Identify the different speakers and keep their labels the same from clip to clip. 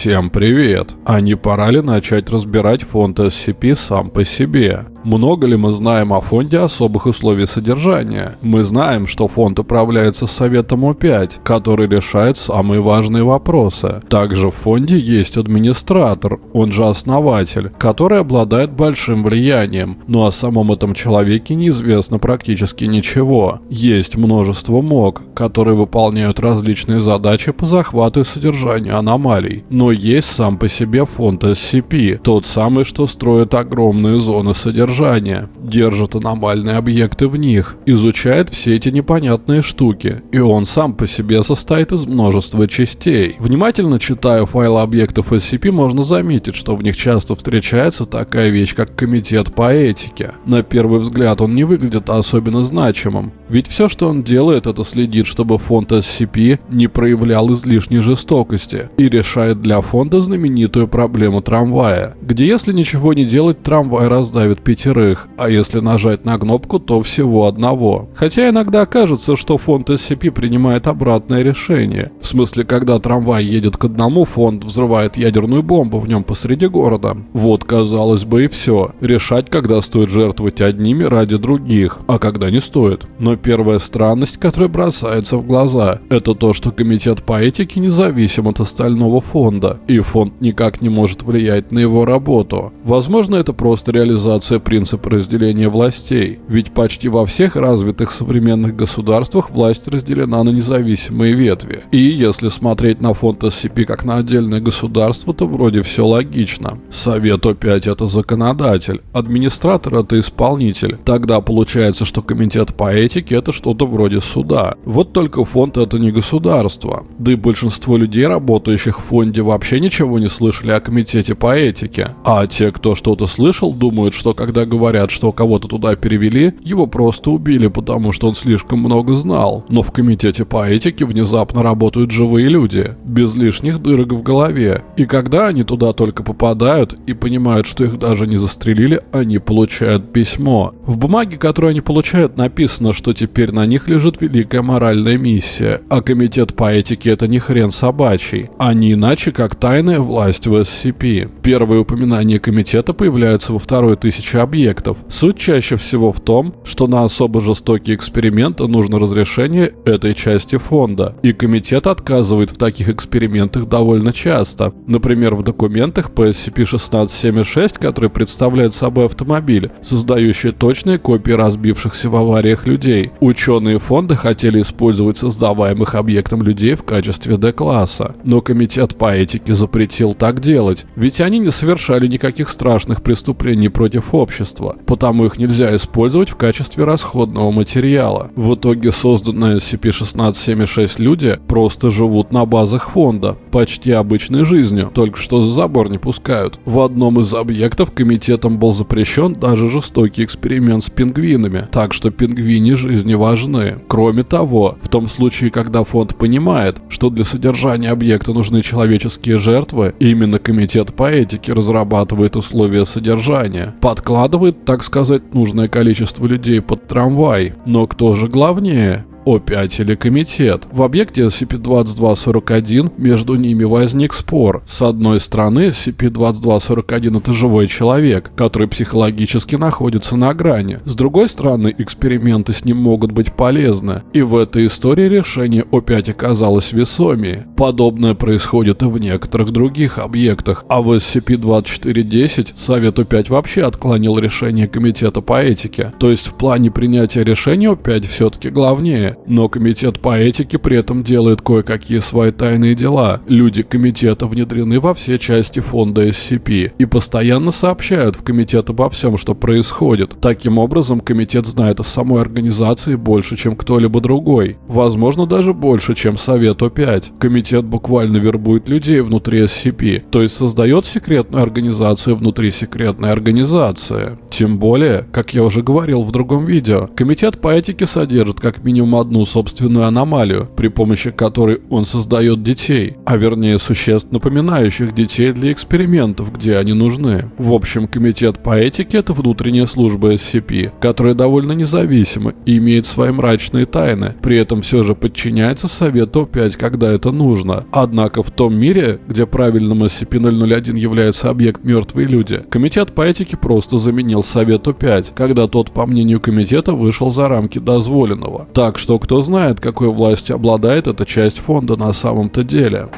Speaker 1: Всем привет! А не пора ли начать разбирать фонд SCP сам по себе? Много ли мы знаем о фонде особых условий содержания? Мы знаем, что фонд управляется Советом О5, который решает самые важные вопросы. Также в фонде есть администратор, он же основатель, который обладает большим влиянием, но о самом этом человеке неизвестно практически ничего. Есть множество МОК, которые выполняют различные задачи по захвату и содержанию аномалий. Но есть сам по себе фонд SCP, тот самый, что строит огромные зоны содержания содержания, держит аномальные объекты в них, изучает все эти непонятные штуки, и он сам по себе состоит из множества частей. Внимательно читая файлы объектов SCP, можно заметить, что в них часто встречается такая вещь, как комитет по этике. На первый взгляд он не выглядит особенно значимым, ведь все, что он делает, это следит, чтобы фонд SCP не проявлял излишней жестокости и решает для фонда знаменитую проблему трамвая, где если ничего не делать, трамвай раздавит пятерых, а если нажать на кнопку, то всего одного. Хотя иногда кажется, что фонд SCP принимает обратное решение. В смысле, когда трамвай едет к одному, фонд взрывает ядерную бомбу в нем посреди города. Вот, казалось бы, и все. Решать, когда стоит жертвовать одними ради других, а когда не стоит. Но первая странность, которая бросается в глаза, это то, что комитет по этике независим от остального фонда, и фонд никак не может влиять на его работу. Возможно, это просто реализация принцип разделения властей, ведь почти во всех развитых современных государствах власть разделена на независимые ветви. И если смотреть на фонд SCP как на отдельное государство, то вроде все логично. Совет О5 это законодатель, администратор это исполнитель. Тогда получается, что комитет по этике это что-то вроде суда. Вот только фонд это не государство. Да и большинство людей, работающих в фонде, вообще ничего не слышали о комитете по этике. А те, кто что-то слышал, думают, что когда говорят, что кого-то туда перевели, его просто убили, потому что он слишком много знал. Но в комитете по этике внезапно работают живые люди, без лишних дырок в голове. И когда они туда только попадают и понимают, что их даже не застрелили, они получают письмо. В бумаге, которую они получают, написано, что теперь на них лежит великая моральная миссия, а комитет по этике это не хрен собачий, а не иначе как тайная власть в SCP. Первые упоминания комитета появляются во второй тысячи объектов. Суть чаще всего в том, что на особо жестокие эксперименты нужно разрешение этой части фонда, и комитет отказывает в таких экспериментах довольно часто. Например, в документах по SCP-1676, который представляет собой автомобиль, создающий точные копии разбившихся в авариях людей. Ученые фонда хотели использовать создаваемых объектом людей в качестве D-класса, но комитет по этике запретил так делать, ведь они не совершали никаких страшных преступлений против общества потому их нельзя использовать в качестве расходного материала. В итоге созданные SCP-1676 люди просто живут на базах фонда, почти обычной жизнью, только что за забор не пускают. В одном из объектов комитетом был запрещен даже жестокий эксперимент с пингвинами, так что пингвини жизни важны. Кроме того, в том случае, когда фонд понимает, что для содержания объекта нужны человеческие жертвы, именно комитет по этике разрабатывает условия содержания, подкладывает так сказать, нужное количество людей под трамвай. Но кто же главнее? О5 или комитет. В объекте SCP-2241 между ними возник спор. С одной стороны, SCP-2241 это живой человек, который психологически находится на грани. С другой стороны, эксперименты с ним могут быть полезны. И в этой истории решение О5 оказалось весомее. Подобное происходит и в некоторых других объектах, а в SCP-2410 Совет О5 вообще отклонил решение Комитета по этике. То есть в плане принятия решения О5 все-таки главнее но комитет по этике при этом делает кое-какие свои тайные дела. Люди комитета внедрены во все части фонда SCP и постоянно сообщают в комитет обо всем, что происходит. Таким образом, комитет знает о самой организации больше, чем кто-либо другой. Возможно, даже больше, чем Совет О5. Комитет буквально вербует людей внутри SCP, то есть создает секретную организацию внутри секретной организации. Тем более, как я уже говорил в другом видео, комитет по этике содержит как минимум одну собственную аномалию, при помощи которой он создает детей, а вернее существ, напоминающих детей для экспериментов, где они нужны. В общем, комитет по этике – это внутренняя служба SCP, которая довольно независима и имеет свои мрачные тайны, при этом все же подчиняется Совету 5, когда это нужно. Однако в том мире, где правильным SCP-001 является объект мертвые люди, комитет по этике просто заменил Совету 5, когда тот, по мнению комитета, вышел за рамки дозволенного. Так что кто знает, какой властью обладает эта часть фонда на самом-то деле.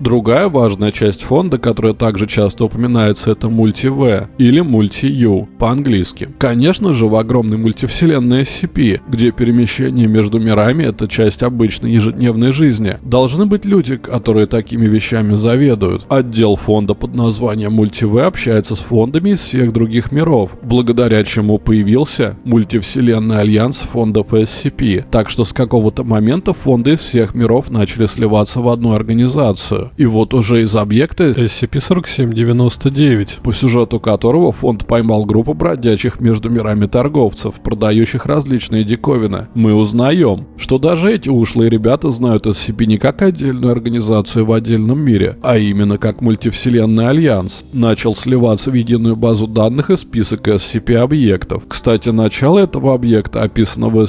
Speaker 1: Другая важная часть фонда, которая также часто упоминается, это мульти-В или мульти-Ю по-английски. Конечно же, в огромной мультивселенной SCP, где перемещение между мирами – это часть обычной ежедневной жизни, должны быть люди, которые такими вещами заведуют. Отдел фонда под названием мульти-В общается с фондами из всех других миров, благодаря чему появился мультивселенный альянс фондов SCP. Так что с какого-то момента фонды из всех миров начали сливаться в одну организацию. И вот уже из объекта SCP-4799, по сюжету которого фонд поймал группу бродячих между мирами торговцев, продающих различные диковины, мы узнаем, что даже эти ушлые ребята знают SCP не как отдельную организацию в отдельном мире, а именно как мультивселенный альянс. Начал сливаться в единую базу данных и список SCP-объектов. Кстати, начало этого объекта описано в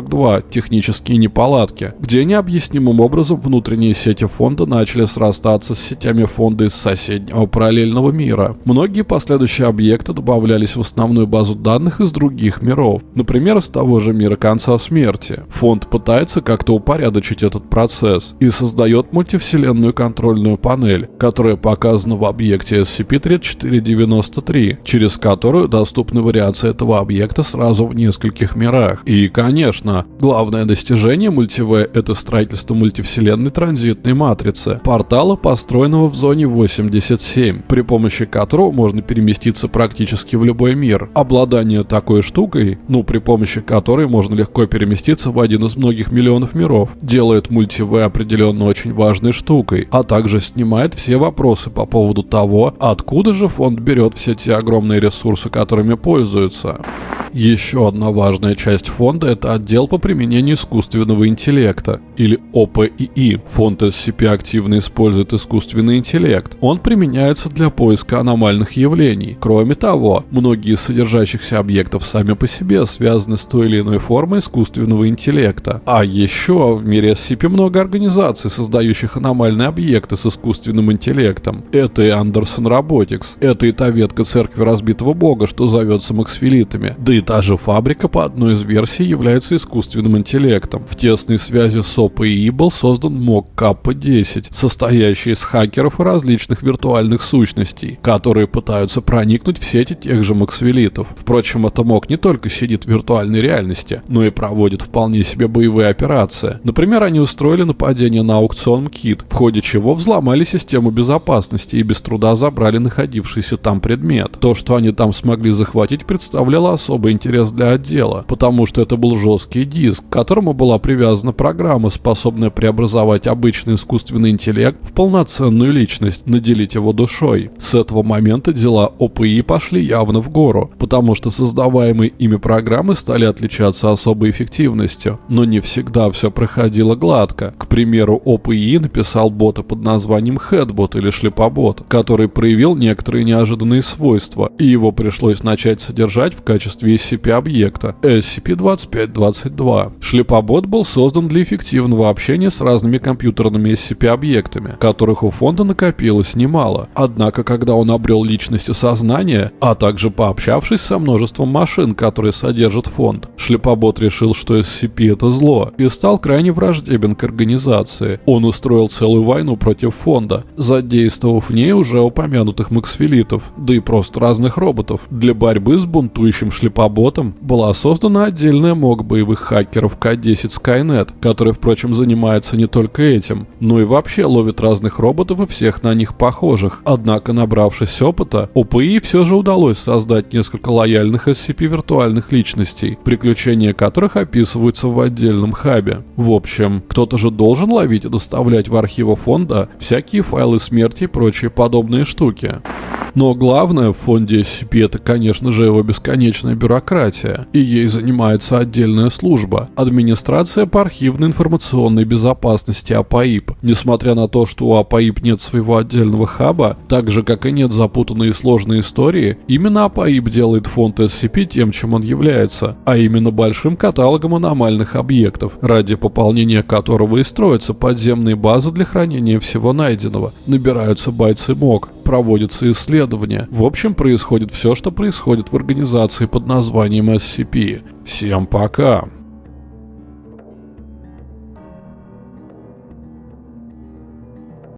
Speaker 1: SCP-2242 «Технические неполадки», где необъяснимым образом внутренние сети фонда начали срастаться с сетями фонда из соседнего параллельного мира. Многие последующие объекты добавлялись в основную базу данных из других миров, например, из того же мира конца смерти. Фонд пытается как-то упорядочить этот процесс и создает мультивселенную контрольную панель, которая показана в объекте SCP-3493, через которую доступны вариации этого объекта сразу в нескольких мирах. И, конечно, главное достижение мультив это строительство мультивселенной транзитной матрицы, портала, построенного в зоне 87, при помощи которого можно переместиться практически в любой мир. Обладание такой штукой, ну при помощи которой можно легко переместиться в один из многих миллионов миров, делает мультив определенно очень важной штукой, а также снимает все вопросы по поводу того, откуда же фонд берет все те огромные ресурсы, которыми пользуется. Еще одна важная часть фонда – это отдел по применению искусственного интеллекта, или ОПИИ. Фонд SCP активно использует искусственный интеллект. Он применяется для поиска аномальных явлений. Кроме того, многие из содержащихся объектов сами по себе связаны с той или иной формой искусственного интеллекта. А еще в мире SCP много организаций, создающих аномальные объекты с искусственным интеллектом. Это и Андерсон Robotics, это и та ветка церкви разбитого бога, что зовется максфилитами, да и та же фабрика по одной из версий является искусственным интеллектом. В тесной связи с OpenAI был создан МОК Каппа-10, состоящий из хакеров и различных виртуальных сущностей, которые пытаются проникнуть в сети тех же максвелитов. Впрочем, это МОК не только сидит в виртуальной реальности, но и проводит вполне себе боевые операции. Например, они устроили нападение на аукцион МКИТ, в ходе чего взломали систему безопасности и без труда забрали находившийся там предмет. То, что они там смогли захватить, представляло особый интерес для отдела, потому что это был жесткий диск, к которому была привязана программа, способная преобразовать обычный искусственный интеллект в полноценную личность, наделить его душой. С этого момента дела ОПИ пошли явно в гору, потому что создаваемые ими программы стали отличаться особой эффективностью, но не всегда все проходило гладко. К примеру, ОПИ написал бота под названием Headbot или Шлепобот, который проявил некоторые неожиданные свойства, и его пришлось начать содержать в качестве SCP-объекта SCP-2522. Шлепобот был создан для эффективного общения с разными компьютерными SCP-объектами, которых у фонда накопилось немало. Однако, когда он обрел личность и сознание, а также пообщавшись со множеством машин, которые содержат фонд, Шлепобот решил, что SCP — это зло, и стал крайне враждебен к организации. Он устроил целую войну против фонда, задействовав в ней уже упомянутых максфилитов, да и просто разных роботов, для борьбы с бунтующим шлепоботом ботом была создана отдельная МОК боевых хакеров К-10 Skynet, который, впрочем, занимается не только этим, но и вообще ловит разных роботов и всех на них похожих. Однако, набравшись опыта, ОПИ все же удалось создать несколько лояльных SCP-виртуальных личностей, приключения которых описываются в отдельном хабе. В общем, кто-то же должен ловить и доставлять в архивы фонда всякие файлы смерти и прочие подобные штуки. Но главное в фонде SCP это, конечно же, его бесконечная бюрократия, и ей занимается отдельная служба – администрация по архивной информационной безопасности АПАИП. Несмотря на то, что у АПАИП нет своего отдельного хаба, так же как и нет запутанные и сложные истории, именно АПАИП делает фонд SCP тем, чем он является, а именно большим каталогом аномальных объектов, ради пополнения которого и строятся подземные базы для хранения всего найденного, набираются бойцы МОК, проводятся исследования. В общем, происходит все, что происходит в организации под названием SCP. Всем пока!